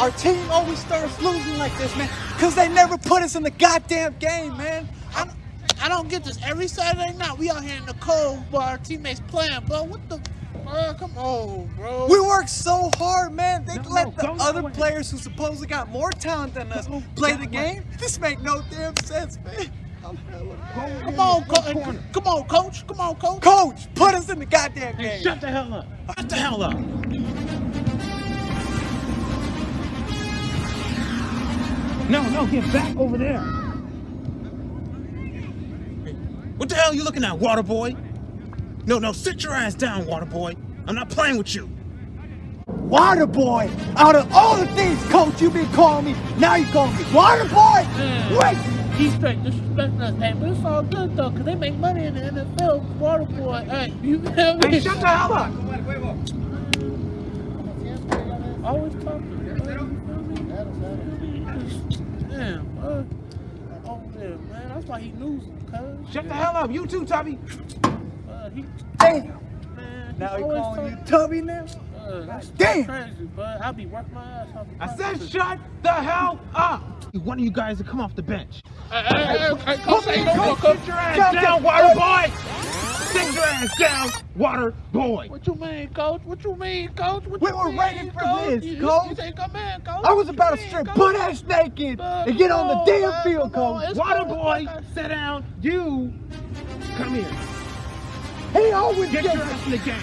Our team always starts losing like this, man, because they never put us in the goddamn game, man. I don't, I don't get this. Every Saturday night, we out here in the cold while our teammates playing, bro. What the? Bro, come on, bro. We work so hard, man. They No, let no, the other players who supposedly got more talent than us play the game. This make no damn sense, man. Come on, co- come on, coach. Come on, coach. Coach, put us in the goddamn Hey, game. shut the hell up. Shut the hell up. No, no, get back over there. What the hell are you looking at, water boy? No, no, sit your ass down, water boy. I'm not playing with you. Water boy. Out of all the things, coach, you been calling me. Now you calling me water boy. Man. Wait. He's straight disrespecting us. Hey, but it's all good though, cause they make money in the NFL. Water boy, hey, you feel me? Hey, shut the hell up. Always talking. Damn. Oh yeah, man. That's why he losing, cuz. Shut the hell up. You too, Tubby. Uh, he, Damn. man, Now he calling you. Tubby now. Uh, that's Damn. crazy, bud. I be working my ass off. I said shut the hell up. One of you guys to come off the bench. Hey, hey, hey, hey, coach, ain't no more, Sit coach. your ass Come down, down. water boy. Sit your ass down, water boy. What you mean, coach? What you mean, coach? What We were mean, ready for coach? this, You- you- coach. You think I'm in, coach? I was What about to strip coach? butt ass naked Bud, and get on the damn man, field, on. coach. Water boy, like sit down. You, come here. He always Get your ass in the game.